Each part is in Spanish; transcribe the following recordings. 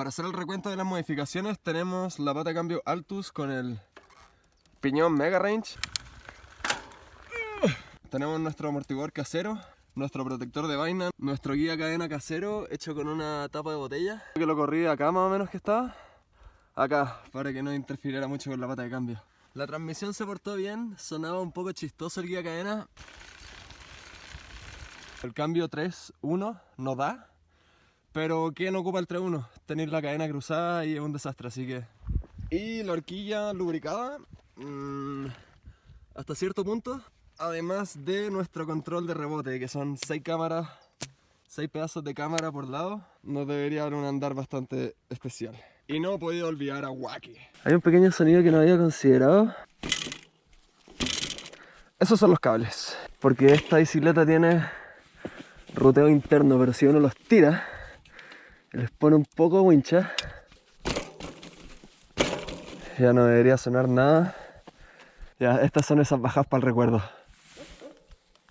Para hacer el recuento de las modificaciones tenemos la pata de cambio Altus con el piñón Mega Range. Tenemos nuestro amortiguador casero, nuestro protector de vaina, nuestro guía cadena casero hecho con una tapa de botella. Que lo corrí acá más o menos que estaba. Acá, para que no interfiriera mucho con la pata de cambio. La transmisión se portó bien, sonaba un poco chistoso el guía cadena. El cambio 3-1 no da, pero ¿quién ocupa el 3-1? Tener la cadena cruzada y es un desastre, así que... Y la horquilla lubricada, mmm, hasta cierto punto, además de nuestro control de rebote, que son 6 cámaras, 6 pedazos de cámara por lado, nos debería dar un andar bastante especial. Y no he podido olvidar a Wacky. Hay un pequeño sonido que no había considerado. Esos son los cables, porque esta bicicleta tiene ruteo interno, pero si uno los tira, les pone un poco wincha, ya no debería sonar nada. Ya, estas son esas bajas para el recuerdo.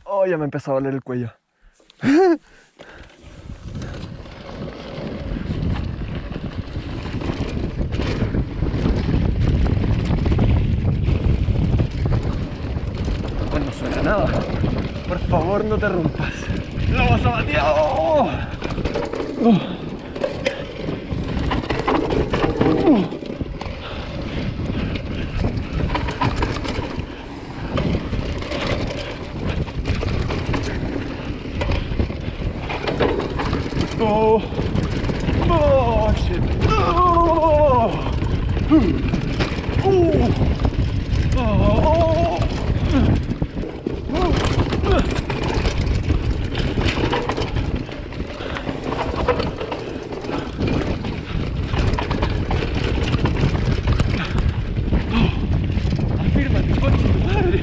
Oh, ya me empezó a doler el cuello. no suena nada. Por favor, no te rompas. ¡Lo vas a batear! ¡Oh! ¡Oh! Oh, oh shit. Oh. Oh. Oh. Afírmate, coche, madre.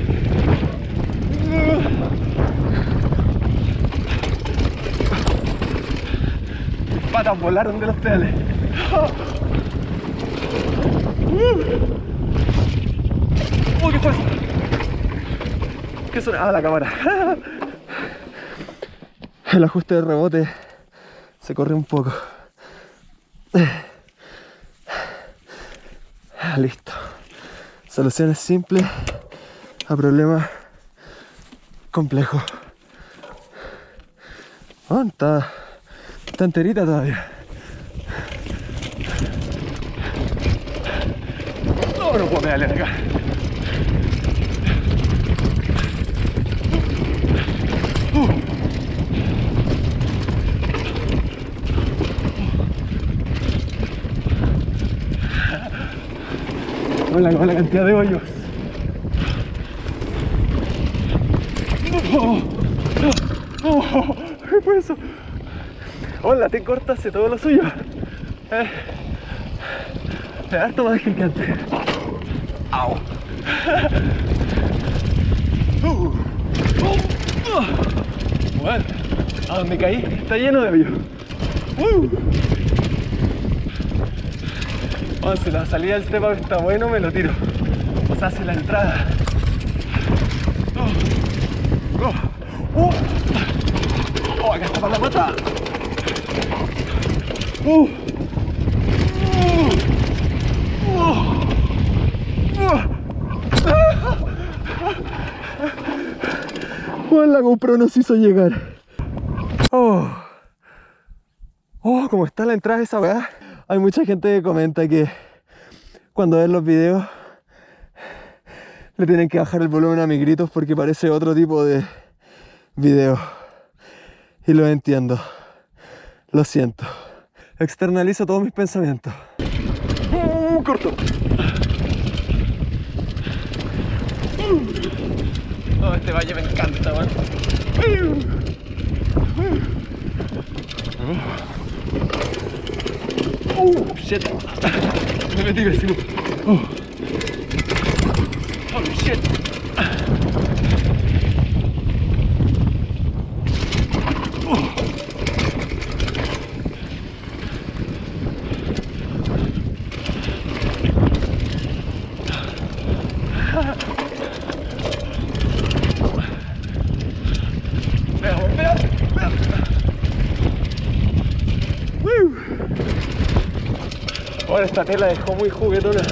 Mis patas volaron de los pedales. ¡Oh, qué fuerza! ¿Qué sonaba la cámara? El ajuste de rebote se corre un poco. Listo. Soluciones simples a problemas complejos. Oh, está, está enterita todavía. No, no puedo pedalear acá. Hola, con la cantidad de hoyos. Oh, oh, oh. Hola, te corta hace todo lo suyo. Eh, da harto más que antes. Au. Uh, uh. Bueno, a donde caí está lleno de hoyos. Uh. Si la salida del step está bueno, me lo tiro. O sea, si la entrada. Oh, oh, uh. oh acá está para la pata. Uh. Uh. Uh. Bueno, la GoPro nos hizo llegar. Oh. Oh, como está la entrada de esa weá. Hay mucha gente que comenta que cuando ven los videos le tienen que bajar el volumen a mis gritos porque parece otro tipo de video. Y lo entiendo. Lo siento. Externalizo todos mis pensamientos. ¡Uh, corto! Este valle me encanta, man. Oh, shit. Me metí vecino. Oh. Holy shit. Veamos, veamos, veamos. Woo. Esta tela dejó muy juguetona.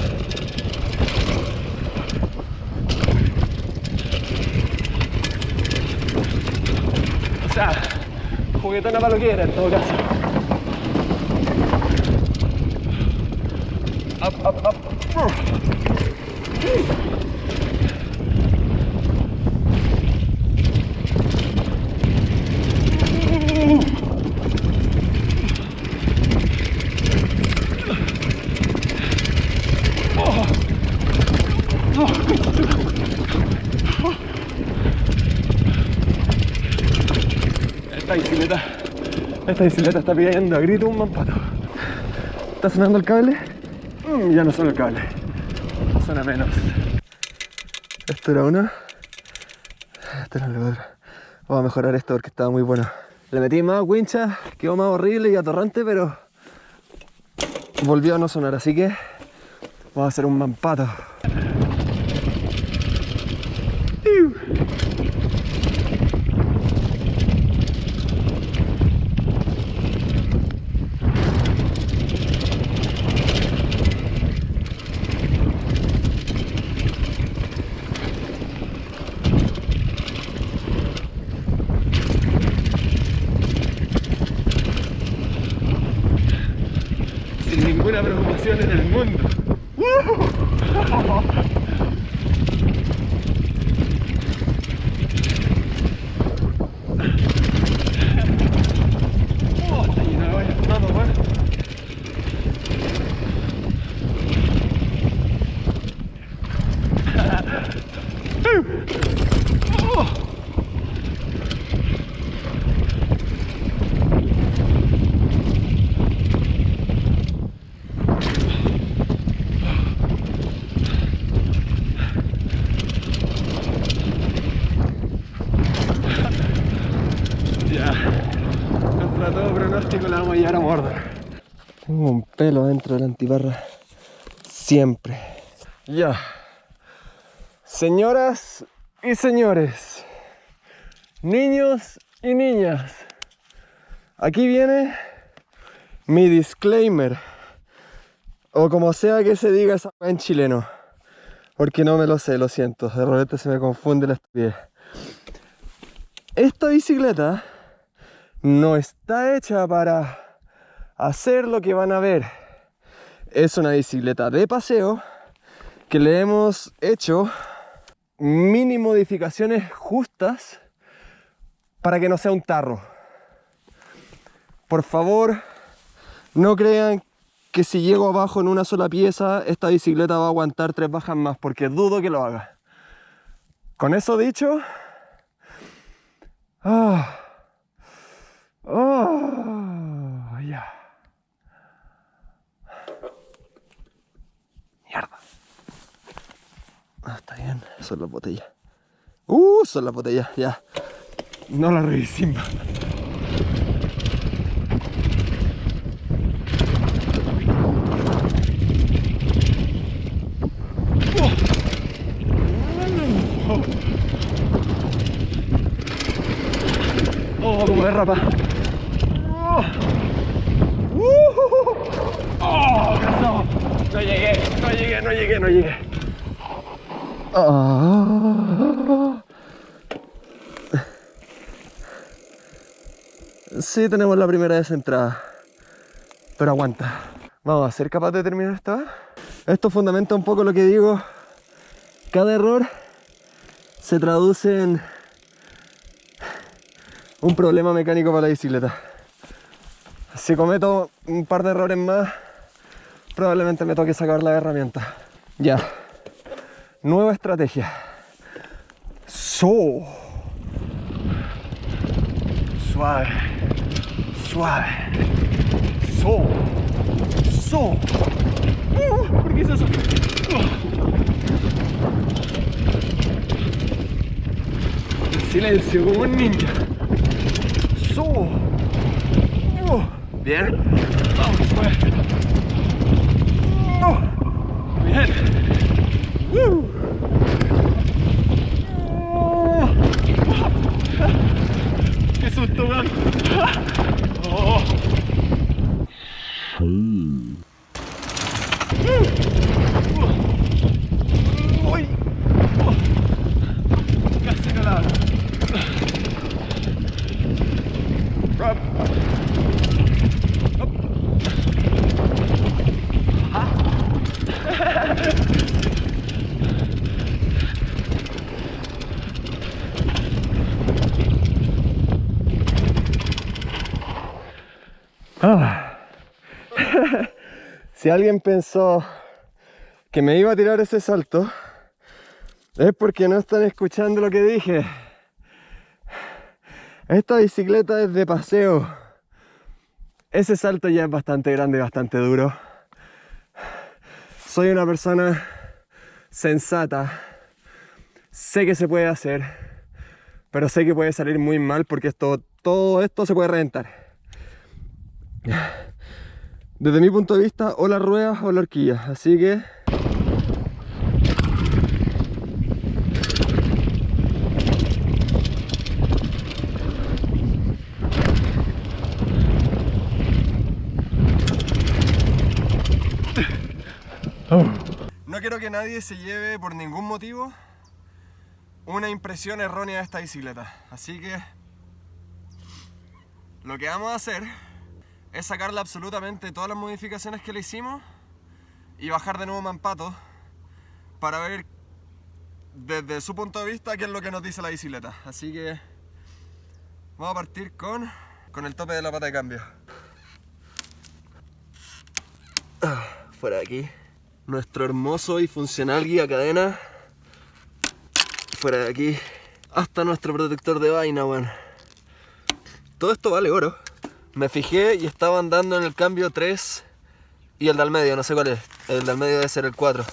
O sea, juguetona para lo que era en todo caso. Up, up, up. Esta bicicleta, esta bicicleta está pidiendo a grito un mampato. ¿Está sonando el cable? Mm, ya no suena el cable. Suena menos. Esto era una. Esto era la otra. Vamos a mejorar esto porque estaba muy bueno. Le metí más wincha, quedó más horrible y atorrante, pero volvió a no sonar, así que vamos a hacer un mampato. Sin ninguna preocupación en el mundo está lleno de hoyos, todo, weón. Ya. Contra todo pronóstico la vamos a llevar a Mordor. Tengo un pelo dentro de la antiparra. Siempre. Ya. Señoras y señores. Niños y niñas. Aquí viene mi disclaimer. O como sea que se diga esa en chileno. Porque no me lo sé, lo siento. De repente se me confunde la estupidez. Esta bicicleta no está hecha para hacer lo que van a ver. Es una bicicleta de paseo que le hemos hecho mini modificaciones justas para que no sea un tarro. Por favor, no crean que si llego abajo en una sola pieza, esta bicicleta va a aguantar tres bajas más, porque dudo que lo haga. Con eso dicho, ah, ah, ya. Ah, está bien, son las botellas. Uh, son las botellas, ya. No las revisimos. Oh, como derrapa. Oh, Uh, oh, cansado. No llegué, no llegué, no llegué, no llegué. Ah. Sí, tenemos la primera desentrada. Pero aguanta. Vamos a ser capaz de terminar esta. Esto fundamenta un poco lo que digo. Cada error se traduce en un problema mecánico para la bicicleta. Si cometo un par de errores más, probablemente me toque sacar la herramienta. Ya. Nueva estrategia. So. Suave. Suave. So. So. Uh, ¿Por qué hice eso? Uh. Silencio, como un ninja. So. Uh. Bien. Vamos, pues. Ah. si alguien pensó que me iba a tirar ese salto, es porque no están escuchando lo que dije. Esta bicicleta es de paseo. Ese salto ya es bastante grande y bastante duro. Soy una persona sensata. Sé que se puede hacer, pero sé que puede salir muy mal porque esto, todo esto se puede reventar. Desde mi punto de vista, o las ruedas o la horquilla. Así que No quiero que nadie se lleve por ningún motivo una impresión errónea de esta bicicleta. Así que lo que vamos a hacer es sacarle absolutamente todas las modificaciones que le hicimos y bajar de nuevo Mampato para ver desde su punto de vista qué es lo que nos dice la bicicleta. Así que vamos a partir con, con el tope de la pata de cambio. Ah, fuera de aquí nuestro hermoso y funcional guía cadena fuera de aquí hasta nuestro protector de vaina, bueno. Todo esto vale oro. Me fijé y estaba andando en el cambio 3 y el del medio, no sé cuál es. El del medio debe ser el 4.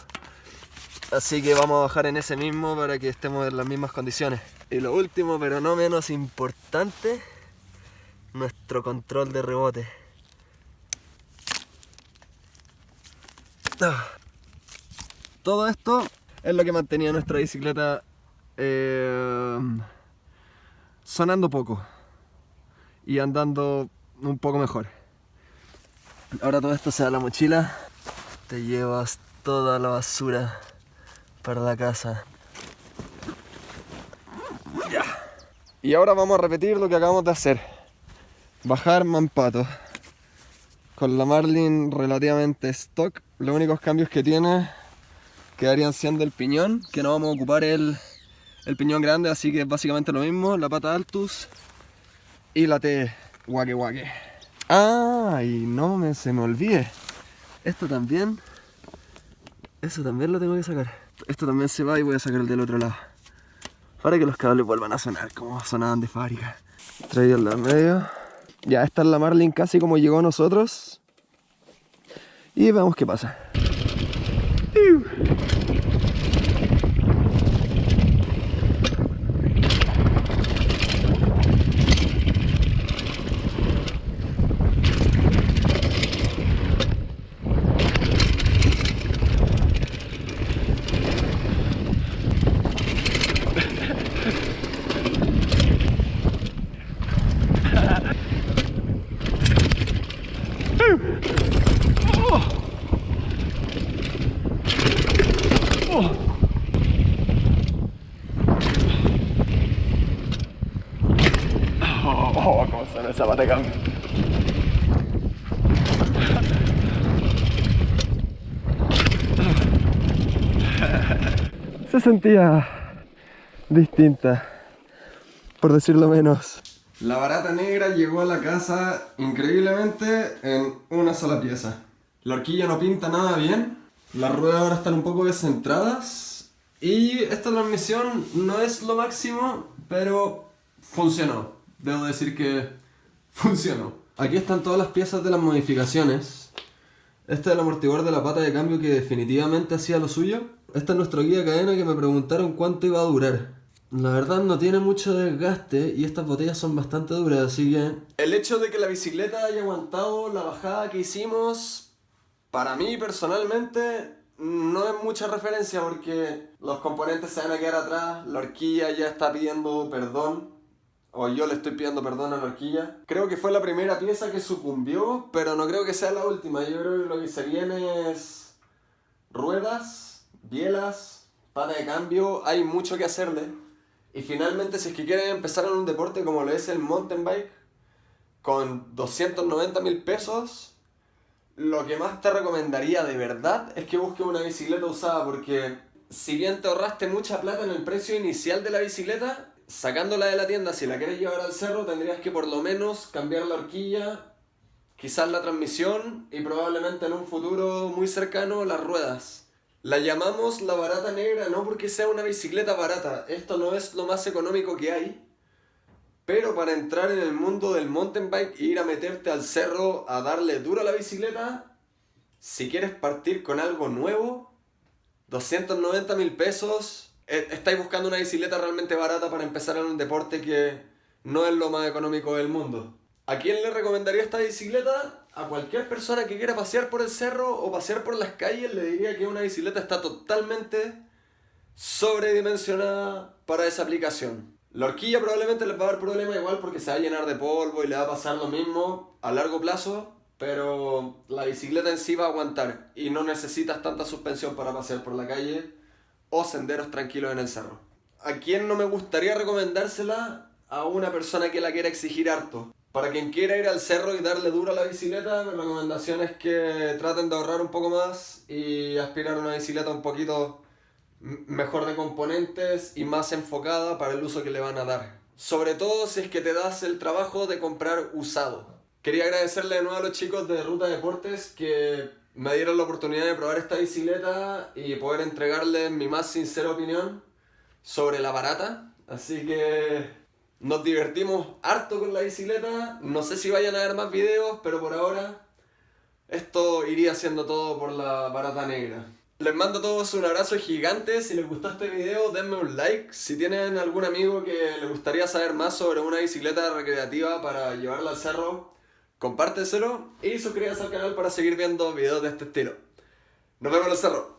Así que vamos a bajar en ese mismo para que estemos en las mismas condiciones. Y lo último, pero no menos importante, nuestro control de rebote. Ah. Todo esto es lo que mantenía nuestra bicicleta eh, sonando poco y andando un poco mejor. Ahora todo esto se da la mochila, te llevas toda la basura para la casa. Ya. Y ahora vamos a repetir lo que acabamos de hacer. Bajar Mampato. Con la Marlin relativamente stock. Los únicos cambios que tiene quedarían siendo el piñón, que no vamos a ocupar el, piñón grande, así que es básicamente lo mismo, la pata altus y la T guaque guaque. Ah, no me, se me olvide, esto también, eso también lo tengo que sacar. Esto también se va y voy a sacar el del otro lado. Para que los cables vuelvan a sonar como sonaban de fábrica. Traído el medio. Ya, esta es la Marlin casi como llegó a nosotros. Y veamos qué pasa. Se sentía distinta, por decirlo menos. La barata negra llegó a la casa increíblemente en una sola pieza. La horquilla no pinta nada bien, las ruedas ahora están un poco descentradas y esta transmisión no es lo máximo, pero funcionó. Debo decir que funcionó. Aquí están todas las piezas de las modificaciones. Este es el amortiguador de la pata de cambio que definitivamente hacía lo suyo. Esta es nuestra guía cadena que me preguntaron cuánto iba a durar. La verdad no tiene mucho desgaste y estas botellas son bastante duras, así que... El hecho de que la bicicleta haya aguantado la bajada que hicimos, para mí personalmente, no es mucha referencia porque los componentes se van a quedar atrás, la horquilla ya está pidiendo perdón o yo le estoy pidiendo perdón a la horquilla. Creo que fue la primera pieza que sucumbió, pero no creo que sea la última. Yo creo que lo que se viene es ruedas, bielas, pata de cambio, hay mucho que hacerle. Y finalmente si es que quieren empezar en un deporte como lo es el mountain bike, con 290 mil pesos, lo que más te recomendaría de verdad es que busques una bicicleta usada porque si bien te ahorraste mucha plata en el precio inicial de la bicicleta, sacándola de la tienda, si la quieres llevar al cerro, tendrías que por lo menos cambiar la horquilla, quizás la transmisión y probablemente en un futuro muy cercano las ruedas. La llamamos la barata negra no porque sea una bicicleta barata, esto no es lo más económico que hay, pero para entrar en el mundo del mountain bike e ir a meterte al cerro a darle duro a la bicicleta, si quieres partir con algo nuevo, 290 mil pesos, estáis buscando una bicicleta realmente barata para empezar en un deporte que no es lo más económico del mundo. ¿A quién le recomendaría esta bicicleta? A cualquier persona que quiera pasear por el cerro o pasear por las calles le diría que una bicicleta está totalmente sobredimensionada para esa aplicación. La horquilla probablemente les va a dar problema igual porque se va a llenar de polvo y le va a pasar lo mismo a largo plazo, pero la bicicleta en sí va a aguantar y no necesitas tanta suspensión para pasear por la calle o senderos tranquilos en el cerro. ¿A quién no me gustaría recomendársela? A una persona que la quiera exigir harto. Para quien quiera ir al cerro y darle duro a la bicicleta, mi recomendación es que traten de ahorrar un poco más y aspirar a una bicicleta un poquito mejor de componentes y más enfocada para el uso que le van a dar. Sobre todo si es que te das el trabajo de comprar usado. Quería agradecerle de nuevo a los chicos de Ruta Deportes que me dieron la oportunidad de probar esta bicicleta y poder entregarles mi más sincera opinión sobre la barata. Así que nos divertimos harto con la bicicleta. No sé si vayan a ver más videos, pero por ahora esto iría siendo todo por la barata negra. Les mando a todos un abrazo gigante. Si les gustó este video, denme un like. Si tienen algún amigo que le gustaría saber más sobre una bicicleta recreativa para llevarla al cerro, compárteselo y suscríbanse al canal para seguir viendo videos de este estilo. Nos vemos en el cerro.